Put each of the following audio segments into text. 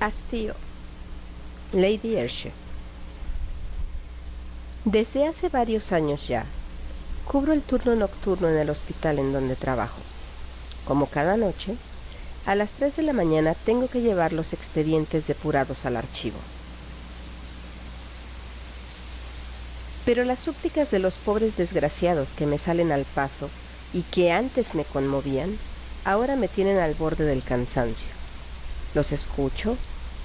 Hastío. Lady Ayrshire. Desde hace varios años ya, cubro el turno nocturno en el hospital en donde trabajo. Como cada noche, a las 3 de la mañana tengo que llevar los expedientes depurados al archivo. Pero las súplicas de los pobres desgraciados que me salen al paso y que antes me conmovían, ahora me tienen al borde del cansancio. Los escucho,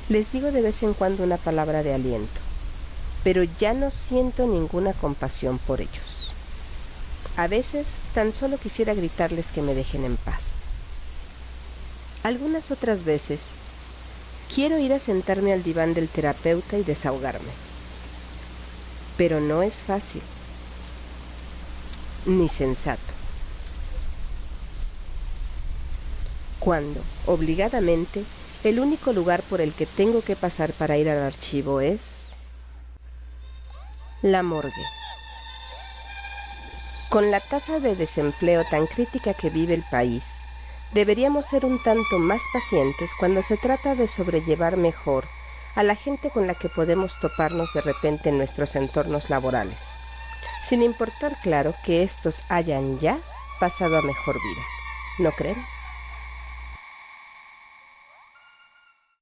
les digo de vez en cuando una palabra de aliento, pero ya no siento ninguna compasión por ellos. A veces tan solo quisiera gritarles que me dejen en paz. Algunas otras veces quiero ir a sentarme al diván del terapeuta y desahogarme. Pero no es fácil, ni sensato. Cuando, obligadamente, el único lugar por el que tengo que pasar para ir al archivo es la morgue. Con la tasa de desempleo tan crítica que vive el país, deberíamos ser un tanto más pacientes cuando se trata de sobrellevar mejor a la gente con la que podemos toparnos de repente en nuestros entornos laborales, sin importar claro que estos hayan ya pasado a mejor vida. ¿No creen?